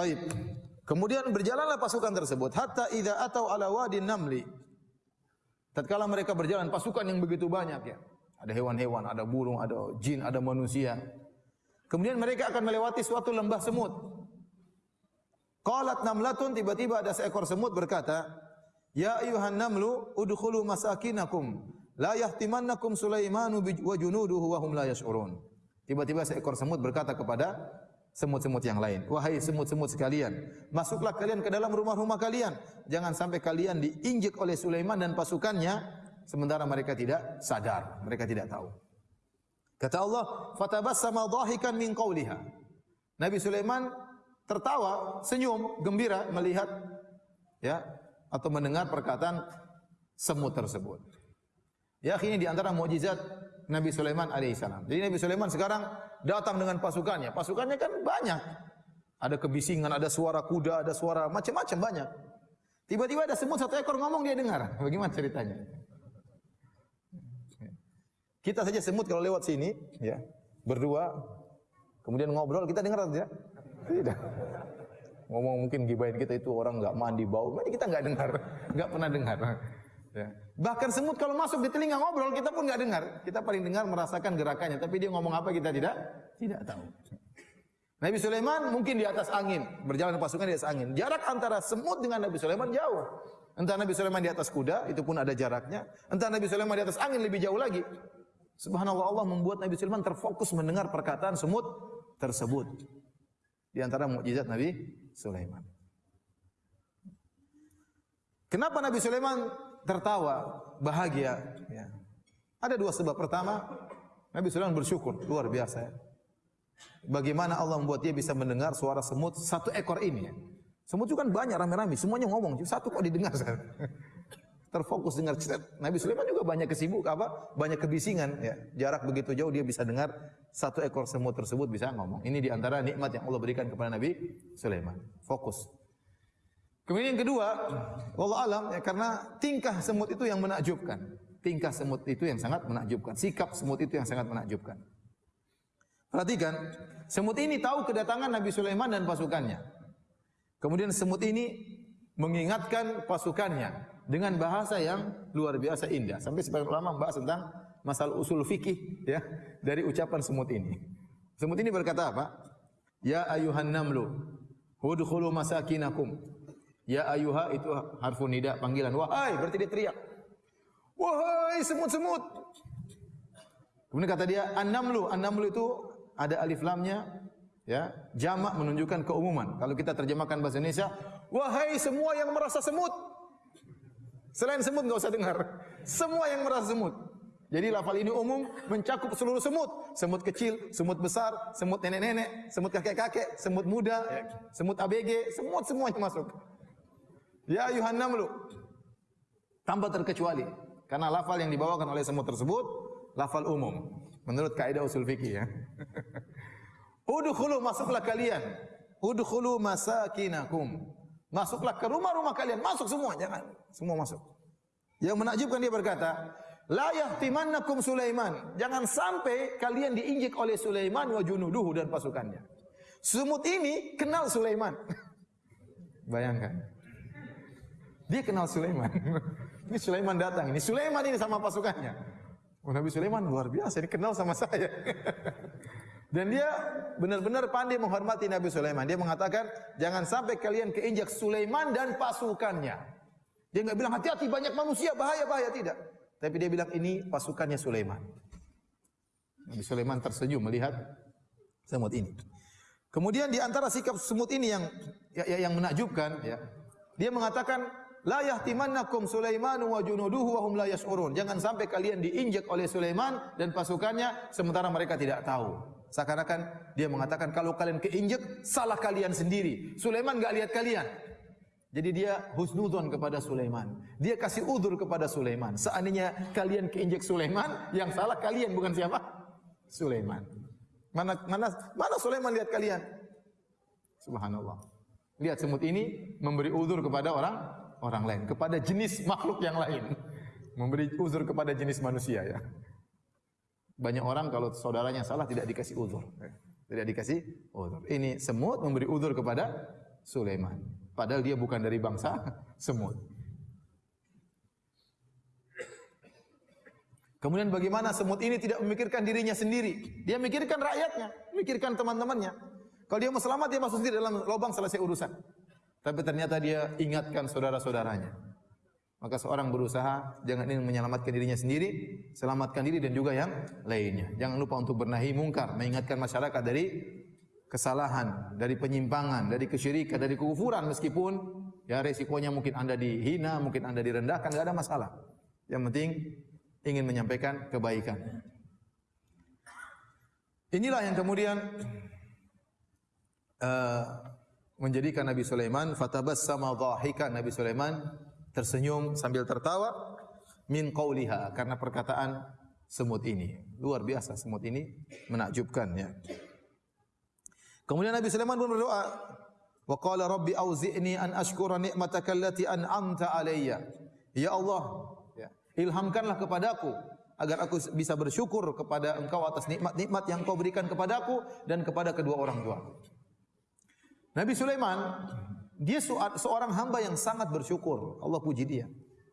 Taib. Kemudian berjalanlah pasukan tersebut hatta idza atau ala wadin namli. Tatkala mereka berjalan pasukan yang begitu banyak ya. Ada hewan-hewan, ada burung, ada jin, ada manusia. Kemudian mereka akan melewati suatu lembah semut. Qalat namlatun tiba-tiba ada seekor semut berkata, "Ya ayuhan namlu udkhulu masakinakum la yahtimannakum Sulaimanu wa junuduhu wa hum la yash'urun." Tiba-tiba seekor semut berkata kepada semut-semut yang lain. Wahai semut-semut sekalian, masuklah kalian ke dalam rumah-rumah kalian. Jangan sampai kalian diinjek oleh Sulaiman dan pasukannya sementara mereka tidak sadar, mereka tidak tahu. Kata Allah, "Fatabassama dhahikan min qawliha." Nabi Sulaiman tertawa, senyum, gembira melihat ya atau mendengar perkataan semut tersebut. Ya, ini di antara mukjizat Nabi Sulaiman alaihissalam. Jadi Nabi Sulaiman sekarang datang dengan pasukannya. Pasukannya kan banyak. Ada kebisingan, ada suara kuda, ada suara macam-macam banyak. Tiba-tiba ada semut satu ekor ngomong dia dengar. Bagaimana ceritanya? Kita saja semut kalau lewat sini, ya berdua, kemudian ngobrol, kita dengar saja. Tidak. Ngomong mungkin gibain kita itu orang enggak mandi bau, kita enggak dengar, enggak pernah dengar. Ya. Bahkan semut kalau masuk di telinga ngobrol kita pun nggak dengar. Kita paling dengar merasakan gerakannya, tapi dia ngomong apa kita tidak tidak tahu. Nabi Sulaiman mungkin di atas angin, berjalan pasukan di atas angin. Jarak antara semut dengan Nabi Sulaiman jauh. Entah Nabi Sulaiman di atas kuda, itu pun ada jaraknya. Entah Nabi Sulaiman di atas angin lebih jauh lagi. Subhanallah Allah membuat Nabi Sulaiman terfokus mendengar perkataan semut tersebut. Di antara mukjizat Nabi Sulaiman. Kenapa Nabi Sulaiman tertawa, bahagia. Ya. Ada dua sebab. Pertama, Nabi Sulaiman bersyukur, luar biasa. Ya. Bagaimana Allah membuat dia bisa mendengar suara semut satu ekor ini. Semut itu kan banyak, rame-rame, semuanya ngomong. Satu kok didengar. Terfokus dengar Nabi Sulaiman juga banyak kesibuk apa? Banyak kebisingan ya. Jarak begitu jauh dia bisa dengar satu ekor semut tersebut bisa ngomong. Ini di antara nikmat yang Allah berikan kepada Nabi Sulaiman. Fokus. Kemudian yang kedua, Allah alam ya karena tingkah semut itu yang menakjubkan. Tingkah semut itu yang sangat menakjubkan. Sikap semut itu yang sangat menakjubkan. Perhatikan, semut ini tahu kedatangan Nabi Sulaiman dan pasukannya. Kemudian semut ini mengingatkan pasukannya dengan bahasa yang luar biasa indah. Sampai sebagian ulama membahas tentang masalah usul fikih ya dari ucapan semut ini. Semut ini berkata apa? Ya ayuhan namlu, hudkhulu masakinakum. Ya ayuha itu harfu nida panggilan. Wahai berarti dia teriak. Wahai semut-semut. Kemudian kata dia an-namlu. An-namlu itu ada alif lamnya ya, jamak menunjukkan keumuman. Kalau kita terjemahkan bahasa Indonesia, wahai semua yang merasa semut. Selain semut enggak usah dengar. Semua yang merasa semut. Jadi lafal ini umum mencakup seluruh semut. Semut kecil, semut besar, semut nenek-nenek, semut kakek-kakek, semut muda, semut ABG, semut semuanya masuk. Ya ayuhan namlu. Tanpa terkecuali. Karena lafal yang dibawakan oleh semut tersebut, lafal umum. Menurut kaidah usul fikih ya. Udkhulu masuklah kalian. Udkhulu masakinakum. Masuklah ke rumah-rumah kalian. Masuk semua, jangan. Semua masuk. Yang menakjubkan dia berkata, La yahtimannakum Sulaiman. Jangan sampai kalian diinjek oleh Sulaiman wa junuduhu dan pasukannya. Semut ini kenal Sulaiman. Bayangkan. Dia kenal Sulaiman. ini Sulaiman datang. Ini Sulaiman ini sama pasukannya. Oh, Nabi Sulaiman luar biasa. Ini kenal sama saya. Dan dia benar-benar pandai menghormati Nabi Sulaiman. Dia mengatakan, jangan sampai kalian keinjak Sulaiman dan pasukannya. Dia enggak bilang hati-hati banyak manusia bahaya bahaya tidak. Tapi dia bilang ini pasukannya Sulaiman. Nabi Sulaiman tersenyum melihat semut ini. Kemudian di antara sikap semut ini yang ya, yang menakjubkan, ya, dia mengatakan la yahtimannakum Sulaiman wa junuduhu wa hum la yash'urun. Jangan sampai kalian diinjak oleh Sulaiman dan pasukannya sementara mereka tidak tahu. Seakan-akan dia mengatakan kalau kalian keinjak salah kalian sendiri. Sulaiman enggak lihat kalian. Jadi dia husnudzon kepada Sulaiman. Dia kasih udur kepada Sulaiman. Seandainya kalian keinjak Sulaiman, yang salah kalian bukan siapa? Sulaiman. Mana mana mana Sulaiman lihat kalian? Subhanallah. Lihat semut ini memberi udur kepada orang orang lain, kepada jenis makhluk yang lain. Memberi uzur kepada jenis manusia ya. Banyak orang kalau saudaranya salah tidak dikasih uzur. Tidak dikasih uzur. Ini semut memberi uzur kepada Sulaiman. Padahal dia bukan dari bangsa semut. Kemudian bagaimana semut ini tidak memikirkan dirinya sendiri. Dia memikirkan rakyatnya, memikirkan teman-temannya. Kalau dia mau selamat, dia masuk sendiri dalam lubang selesai urusan. Tapi ternyata dia ingatkan saudara-saudaranya. Maka seorang berusaha jangan ingin menyelamatkan dirinya sendiri, selamatkan diri dan juga yang lainnya. Jangan lupa untuk bernahi mungkar, mengingatkan masyarakat dari kesalahan, dari penyimpangan, dari kesyirikan, dari kekufuran meskipun ya resikonya mungkin Anda dihina, mungkin Anda direndahkan, enggak ada masalah. Yang penting ingin menyampaikan kebaikan. Inilah yang kemudian uh, menjadikan Nabi Sulaiman fatabassama dhahikan Nabi Sulaiman tersenyum sambil tertawa min qauliha karena perkataan semut ini. Luar biasa semut ini menakjubkan ya. Kemudian Nabi Sulaiman pun berdoa, wa qala rabbi auzi'ni an ashkura ni'mataka allati an'amta alayya. Ya Allah, ya, ilhamkanlah kepadaku agar aku bisa bersyukur kepada Engkau atas nikmat-nikmat yang Kau berikan kepadaku dan kepada kedua orang tua. Nabi Sulaiman dia seorang hamba yang sangat bersyukur. Allah puji dia.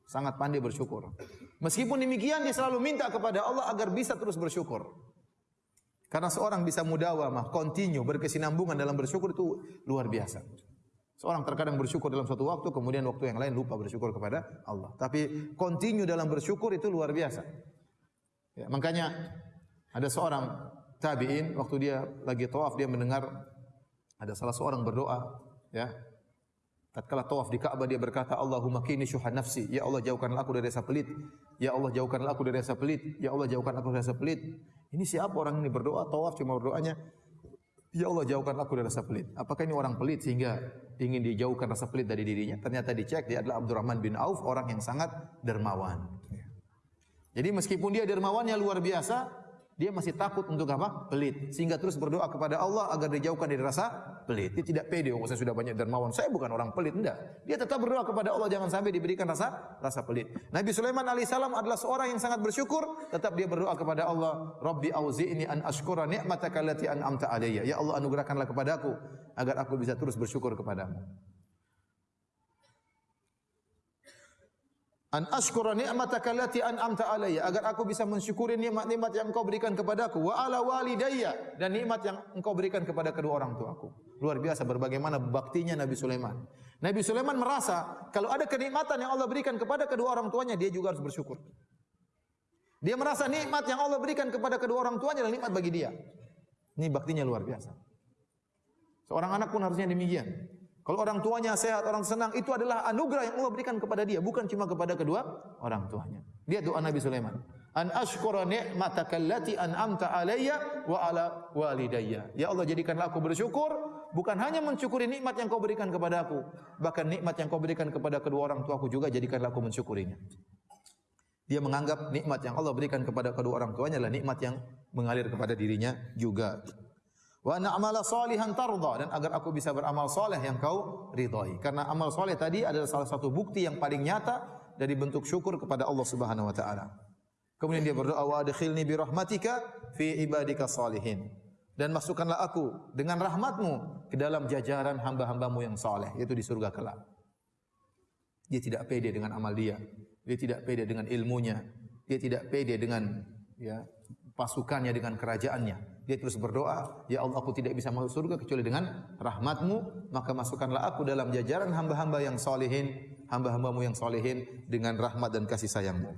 Sangat pandai bersyukur. Meskipun demikian dia selalu minta kepada Allah agar bisa terus bersyukur. Karena seorang bisa mudawamah, continue, berkesinambungan dalam bersyukur itu luar biasa. Seorang terkadang bersyukur dalam suatu waktu, kemudian waktu yang lain lupa bersyukur kepada Allah. Tapi continue dalam bersyukur itu luar biasa. Ya, makanya ada seorang tabi'in, waktu dia lagi tawaf, dia mendengar ada salah seorang berdoa, ya, Tatkala tawaf di Ka'bah dia berkata, Allahumma kini syuhan nafsi. Ya Allah jauhkanlah aku dari rasa pelit. Ya Allah jauhkanlah aku dari rasa pelit. Ya Allah jauhkanlah aku dari rasa pelit. Ini siapa orang ini berdoa tawaf cuma berdoanya Ya Allah jauhkanlah aku dari rasa pelit. Apakah ini orang pelit sehingga ingin dijauhkan rasa pelit dari dirinya? Ternyata dicek dia adalah Abdurrahman bin Auf orang yang sangat dermawan. Jadi meskipun dia dermawannya luar biasa, dia masih takut untuk apa? Pelit. Sehingga terus berdoa kepada Allah agar dijauhkan dari rasa pelit. Dia tidak pede, oh saya sudah banyak dermawan. Saya bukan orang pelit, enggak. Dia tetap berdoa kepada Allah jangan sampai diberikan rasa rasa pelit. Nabi Sulaiman alaihissalam adalah seorang yang sangat bersyukur, tetap dia berdoa kepada Allah, Rabbi auzi'ni an ashkura ni'mataka allati an'amta alayya. Ya Allah anugerahkanlah kepadaku agar aku bisa terus bersyukur kepadamu. An ashkura ni'mataka allati an'amta alayya. Agar aku bisa mensyukuri nikmat-nikmat yang engkau berikan kepadaku wa ala walidayya. Dan nikmat yang engkau berikan kepada kedua orang tuaku luar biasa berbagaimana baktinya Nabi Sulaiman. Nabi Sulaiman merasa kalau ada kenikmatan yang Allah berikan kepada kedua orang tuanya dia juga harus bersyukur. Dia merasa nikmat yang Allah berikan kepada kedua orang tuanya adalah nikmat bagi dia. Ini baktinya luar biasa. Seorang anak pun harusnya demikian kalau orang tuanya sehat, orang senang, itu adalah anugerah yang Allah berikan kepada dia, bukan cuma kepada kedua orang tuanya. Dia doa Nabi Sulaiman. An ashkura ni'mataka allati an'amta alayya wa ala walidayya. Ya Allah jadikanlah aku bersyukur bukan hanya mensyukuri nikmat yang kau berikan kepada aku, bahkan nikmat yang kau berikan kepada kedua orang tuaku juga jadikanlah aku mensyukurinya. Dia menganggap nikmat yang Allah berikan kepada kedua orang tuanya adalah nikmat yang mengalir kepada dirinya juga wa na'mala salihan tarda. Dan agar aku bisa beramal saleh yang kau ridhai. Karena amal saleh tadi adalah salah satu bukti yang paling nyata dari bentuk syukur kepada Allah Subhanahu wa taala. Kemudian dia berdoa wa adkhilni bi rahmatika fi ibadika salihin. Dan masukkanlah aku dengan rahmatmu ke dalam jajaran hamba-hambamu yang saleh yaitu di surga kelak. Dia tidak pede dengan amal dia. Dia tidak pede dengan ilmunya. Dia tidak pede dengan ya pasukannya dengan kerajaannya dia terus berdoa, Ya Allah aku tidak bisa masuk surga kecuali dengan rahmatmu, maka masukkanlah aku dalam jajaran hamba-hamba yang solehin, hamba-hambamu yang solehin dengan rahmat dan kasih sayangmu.